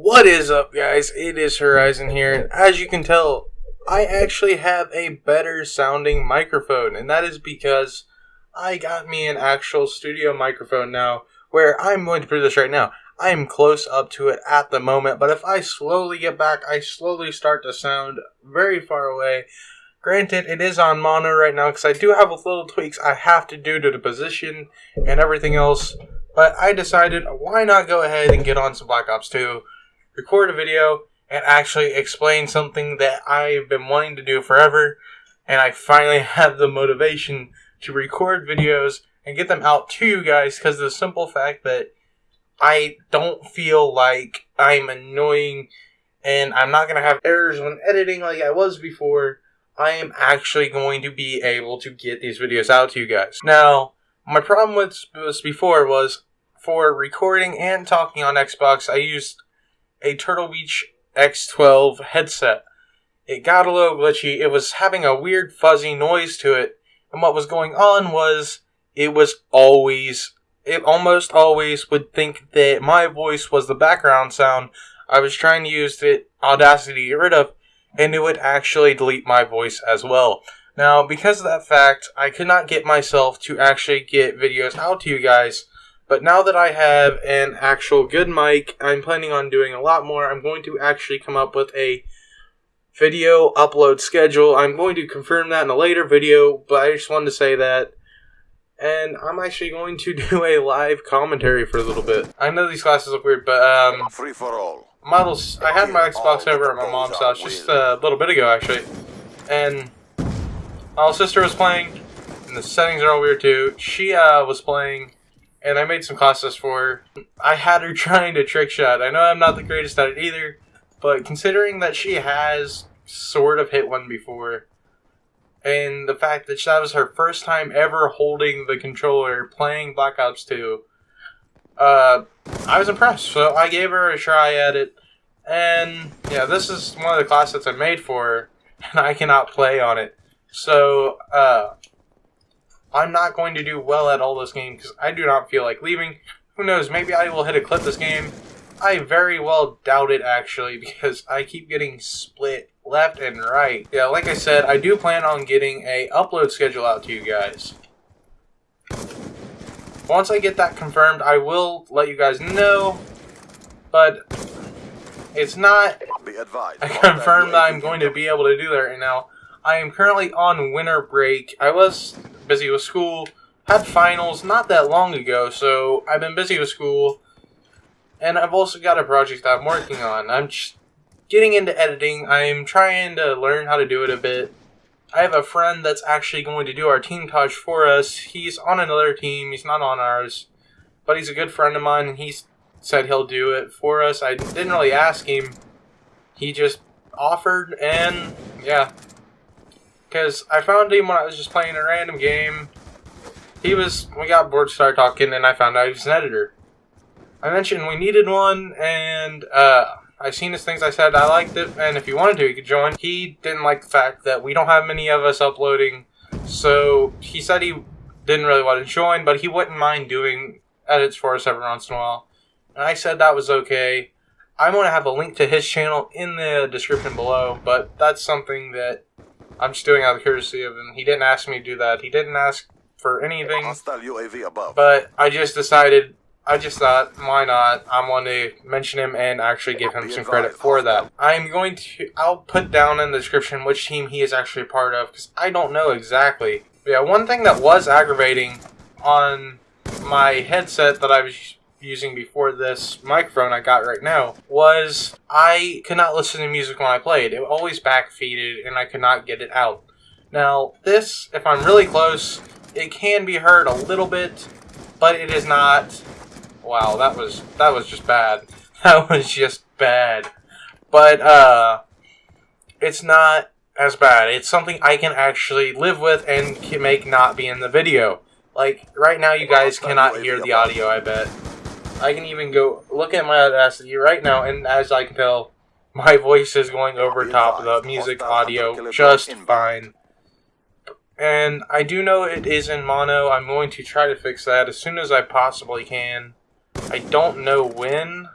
What is up, guys? It is Horizon here, and as you can tell, I actually have a better sounding microphone, and that is because I got me an actual studio microphone now, where I'm going to prove this right now. I am close up to it at the moment, but if I slowly get back, I slowly start to sound very far away. Granted, it is on mono right now because I do have a little tweaks I have to do to the position and everything else, but I decided why not go ahead and get on some Black Ops 2 record a video, and actually explain something that I've been wanting to do forever. And I finally have the motivation to record videos and get them out to you guys because the simple fact that I don't feel like I'm annoying and I'm not going to have errors when editing like I was before. I am actually going to be able to get these videos out to you guys. Now, my problem with this before was for recording and talking on Xbox, I used a Turtle Beach X12 headset. It got a little glitchy. It was having a weird fuzzy noise to it. And what was going on was it was always, it almost always would think that my voice was the background sound I was trying to use the Audacity to get rid of, and it would actually delete my voice as well. Now, because of that fact, I could not get myself to actually get videos out to you guys but now that I have an actual good mic, I'm planning on doing a lot more. I'm going to actually come up with a video upload schedule. I'm going to confirm that in a later video, but I just wanted to say that. And I'm actually going to do a live commentary for a little bit. I know these glasses look weird, but um, free for all. Models. I had my Xbox over at my mom's house just a little bit ago, actually, and my little sister was playing, and the settings are all weird too. She uh, was playing and I made some classes for her. I had her trying to trick shot. I know I'm not the greatest at it either, but considering that she has sort of hit one before, and the fact that that was her first time ever holding the controller playing Black Ops 2, uh, I was impressed. So I gave her a try at it, and yeah, this is one of the classes I made for her, and I cannot play on it. So, uh, I'm not going to do well at all this game because I do not feel like leaving. Who knows, maybe I will hit a clip this game. I very well doubt it actually because I keep getting split left and right. Yeah, like I said, I do plan on getting a upload schedule out to you guys. Once I get that confirmed, I will let you guys know, but it's not Be advised. I confirmed that I'm going to be able to do that right now. I am currently on winter break. I was busy with school, had finals not that long ago, so I've been busy with school. And I've also got a project I'm working on. I'm getting into editing. I'm trying to learn how to do it a bit. I have a friend that's actually going to do our team touch for us. He's on another team. He's not on ours. But he's a good friend of mine, and he said he'll do it for us. I didn't really ask him. He just offered, and yeah, because I found him when I was just playing a random game. He was, we got bored, started talking, and I found out he was an editor. I mentioned we needed one, and uh, I seen his things. I said I liked it, and if he wanted to, he could join. He didn't like the fact that we don't have many of us uploading, so he said he didn't really want to join, but he wouldn't mind doing edits for us every once in a while. And I said that was okay. I'm going to have a link to his channel in the description below, but that's something that I'm just doing out of courtesy of him. He didn't ask me to do that. He didn't ask for anything. Hostile UAV above. But I just decided, I just thought, why not? I'm going to mention him and actually give him some credit for that. I'm going to, I'll put down in the description which team he is actually a part of, because I don't know exactly. But yeah, one thing that was aggravating on my headset that I was using before this microphone I got right now was I could not listen to music when I played. It always backfeeded and I could not get it out. Now, this, if I'm really close, it can be heard a little bit, but it is not... Wow, that was, that was just bad. That was just bad. But, uh, it's not as bad. It's something I can actually live with and can make not be in the video. Like, right now you guys cannot hear the audio, I bet. I can even go look at my Audacity right now, and as I can tell, my voice is going over top of the music audio just fine. And I do know it is in mono. I'm going to try to fix that as soon as I possibly can. I don't know when,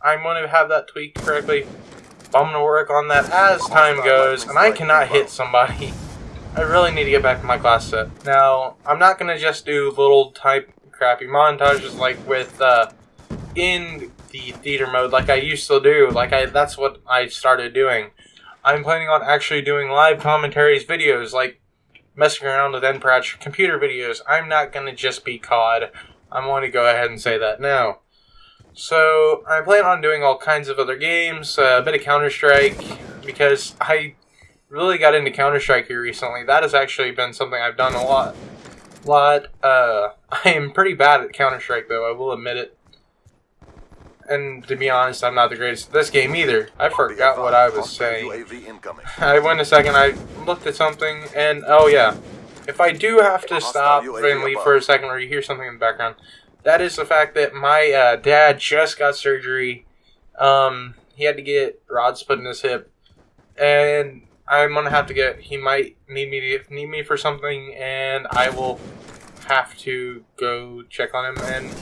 I'm going to have that tweaked correctly. But I'm going to work on that as time goes, and I cannot hit somebody. I really need to get back to my class set. Now, I'm not going to just do little type crappy montages like with, uh, in the theater mode like I used to do. Like, I that's what I started doing. I'm planning on actually doing live commentaries videos, like messing around with NPratch computer videos. I'm not to just be COD. I'm going to go ahead and say that now. So, I plan on doing all kinds of other games, uh, a bit of Counter-Strike, because I really got into Counter-Strike here recently. That has actually been something I've done a lot. Lot, uh, I am pretty bad at Counter-Strike though, I will admit it. And to be honest, I'm not the greatest at this game either. I forgot what I was saying. I went a second, I looked at something, and oh yeah. If I do have to stop and leave for a second or you hear something in the background, that is the fact that my uh, dad just got surgery. Um, he had to get rods put in his hip, and I'm gonna have to get. He might need me to need me for something, and I will have to go check on him. And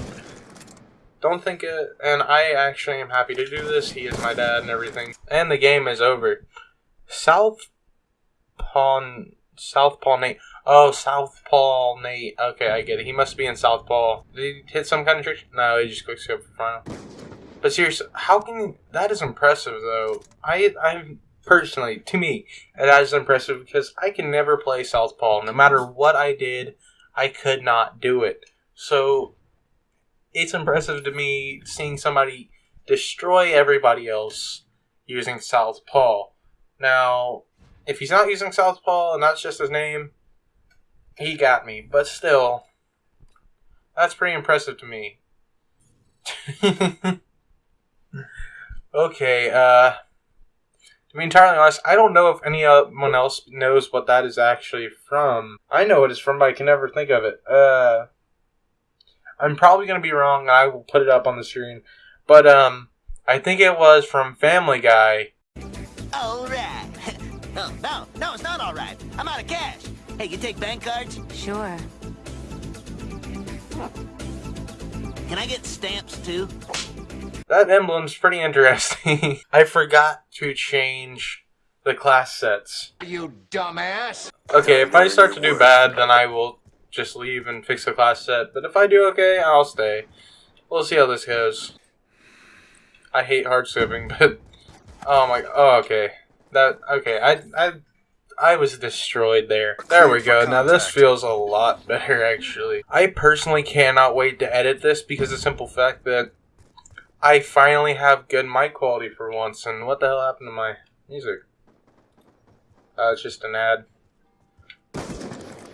don't think it. And I actually am happy to do this. He is my dad and everything. And the game is over. South Pawn South Paul Nate. Oh, South Paul Nate. Okay, I get it. He must be in Southpaw. Did he hit some kind of trick? No, he just quick scope for final. But seriously, how can that is impressive though. I I personally, to me, that is impressive because I can never play Southpaw. No matter what I did, I could not do it. So it's impressive to me seeing somebody destroy everybody else using Southpaw. Now, if he's not using Southpaw and that's just his name, he got me. But still, that's pretty impressive to me. okay, uh, to be entirely honest, I don't know if anyone else knows what that is actually from. I know it is from, but I can never think of it. Uh, I'm probably going to be wrong. I will put it up on the screen. But, um, I think it was from Family Guy. All right. No, no, no, it's not all right. I'm out of cash. Hey, you take bank cards? Sure. Can I get stamps too? That emblem's pretty interesting. I forgot to change the class sets. You dumbass! Okay, if I start to do bad, then I will just leave and fix the class set. But if I do okay, I'll stay. We'll see how this goes. I hate hard scoping, but... Oh my... Oh, okay. That okay. I I I was destroyed there. There we go. Now this feels a lot better actually. I personally cannot wait to edit this because the simple fact that I finally have good mic quality for once. And what the hell happened to my music? Uh, it's just an ad.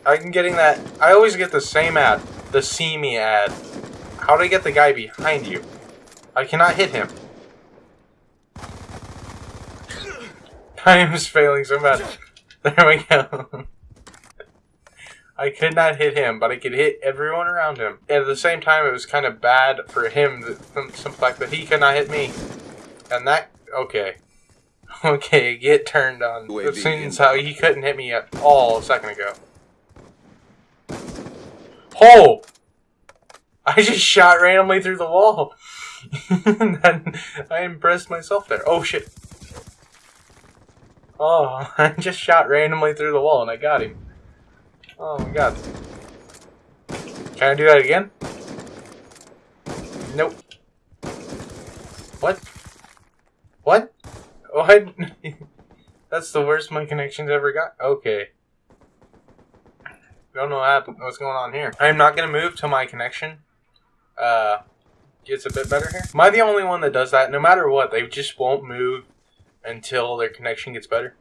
I'm getting that. I always get the same ad. The see me ad. How do I get the guy behind you? I cannot hit him. I am failing so bad. There we go. I could not hit him, but I could hit everyone around him. At the same time, it was kind of bad for him, the fact that he could not hit me. And that, okay. Okay, get turned on. It seems how he couldn't hit me at all a second ago. Oh! I just shot randomly through the wall. and I impressed myself there. Oh shit. Oh, I just shot randomly through the wall and I got him. Oh my god. Can I do that again? Nope. What? What? What? That's the worst my connection's ever got. Okay. Don't know what happened, what's going on here. I'm not gonna move till my connection uh, gets a bit better here. Am I the only one that does that? No matter what, they just won't move until their connection gets better.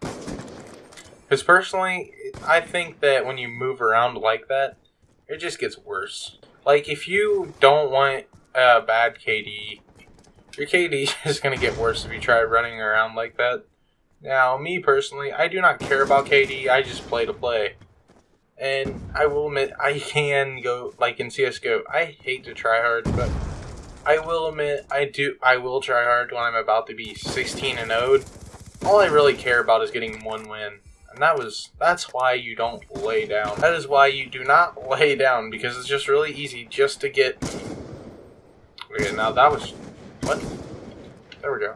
Because personally, I think that when you move around like that, it just gets worse. Like, if you don't want a bad KD, your KD is going to get worse if you try running around like that. Now, me personally, I do not care about KD, I just play to play. And I will admit, I can go, like in CSGO, I hate to try hard, but I will admit, I do. I will try hard when I'm about to be 16 and 0. All I really care about is getting one win, and that was. That's why you don't lay down. That is why you do not lay down because it's just really easy just to get. Okay, now that was What? There we go.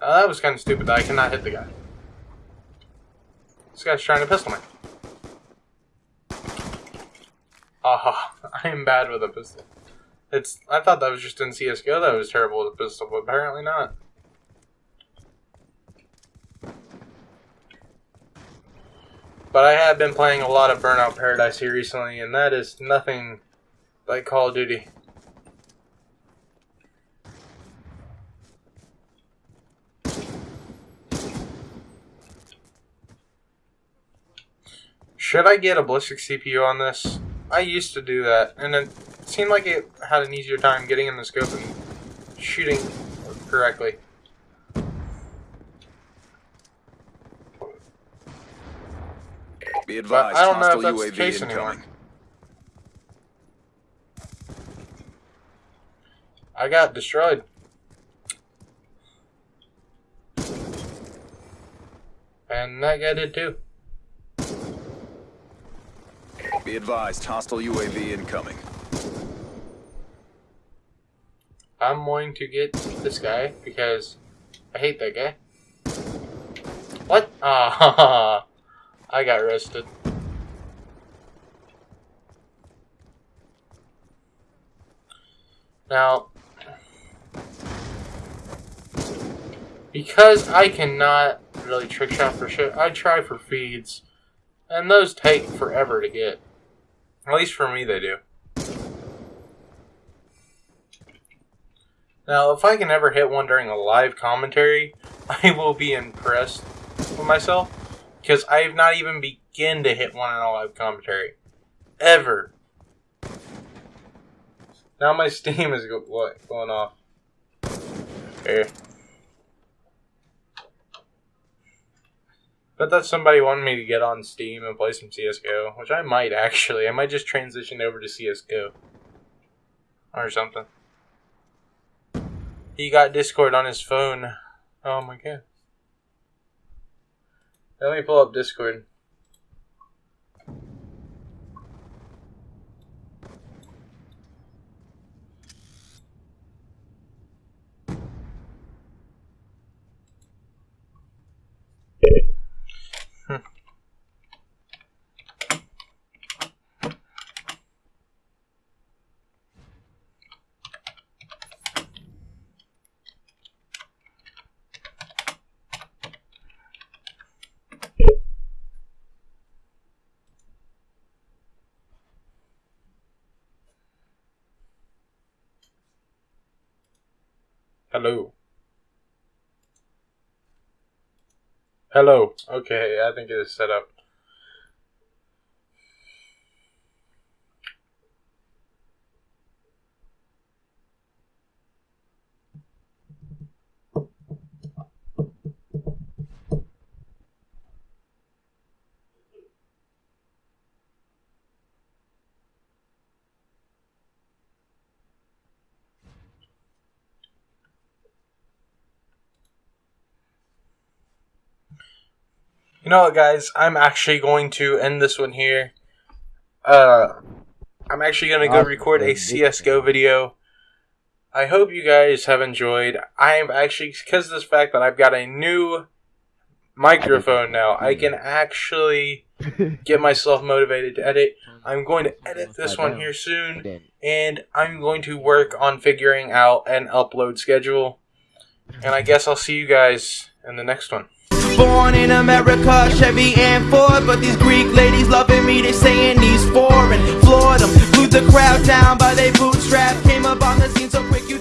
Uh, that was kind of stupid I cannot hit the guy. This guy's trying to pistol me. Ah, I am bad with a pistol. It's. I thought that was just in CS:GO that was terrible with a pistol, but apparently not. But I have been playing a lot of Burnout Paradise here recently, and that is nothing like Call of Duty. Should I get a ballistic CPU on this? I used to do that, and it seemed like it had an easier time getting in the scope and shooting correctly. Be advised, I don't know if that's the UAV case incoming. anymore. I got destroyed. And that guy did too. Be advised, hostile UAV incoming. I'm going to get this guy because I hate that guy. What? Ah, I got arrested. Now, because I cannot really trick shot for shit, I try for feeds, and those take forever to get. At least for me, they do. Now, if I can ever hit one during a live commentary, I will be impressed with myself. Because I have not even begin to hit one in a live commentary. Ever. Now my Steam is going off. Here. Bet that somebody wanted me to get on Steam and play some CSGO, which I might actually. I might just transition over to CSGO. Or something. He got Discord on his phone. Oh my god. Let me pull up Discord. Hello. Hello. Okay, I think it is set up. You know what, guys? I'm actually going to end this one here. Uh, I'm actually going to go record a CSGO video. I hope you guys have enjoyed. I am actually, because of this fact that I've got a new microphone now, I can actually get myself motivated to edit. I'm going to edit this one here soon, and I'm going to work on figuring out an upload schedule. And I guess I'll see you guys in the next one. Born in America, Chevy and Ford. But these Greek ladies loving me, they saying he's foreign Floored them, glued the crowd down by their bootstrap. Came up on the scene so quick you